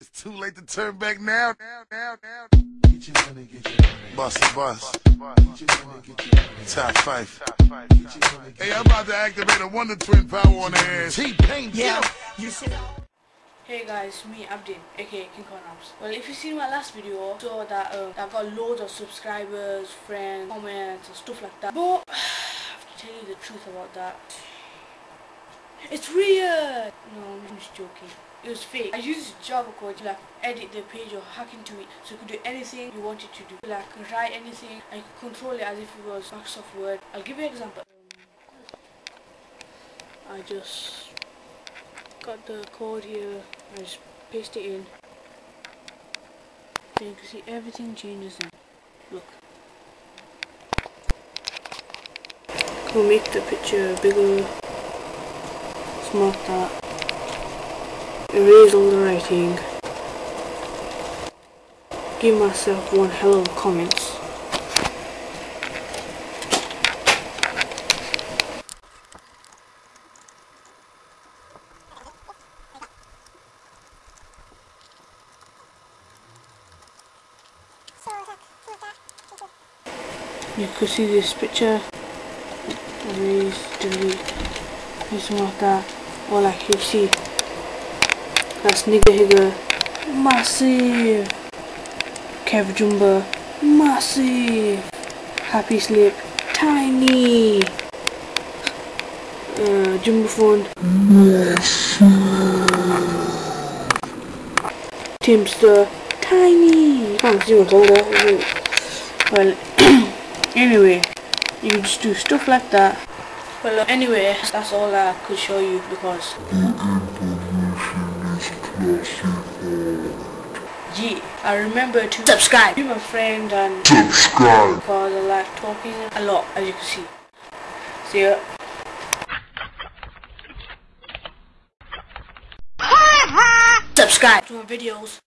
It's too late to turn back now. Now, now, now. Get your money, get your money. Bust, bust. Get your money, get your money. Top five. Get your money, Hey, I'm about to activate a Wonder Twin power on the ass. T-Pain, Yeah. you Hey guys, me Abdin, aka King Kong Abs. Well, if you seen my last video, you saw that um, I got loads of subscribers, friends, comments, and stuff like that. But I have to tell you the truth about that. It's real. No, I'm just joking. It was fake. I used Java code to like edit the page or hack into it so you could do anything you wanted to do. Like write anything and control it as if it was Microsoft Word. I'll give you an example. I just got the code here. I just paste it in. Then you can see everything changes then. Look. Can make the picture bigger, smart that, erase all the writing, give myself one hell of a comments. You could see this picture, erase, delete, something like that, or like you see, that's Nigahiga, massive, Kev Jumba, massive, HappySlip, tiny, uh, Jumbo Phone, Timster, tiny, can't see what's older, well, anyway, you just do stuff like that. Well, anyway, that's all I could show you because. Yeah, I remember to subscribe, be my friend, and subscribe because I like talking a lot, as you can see. See ya. subscribe to my videos.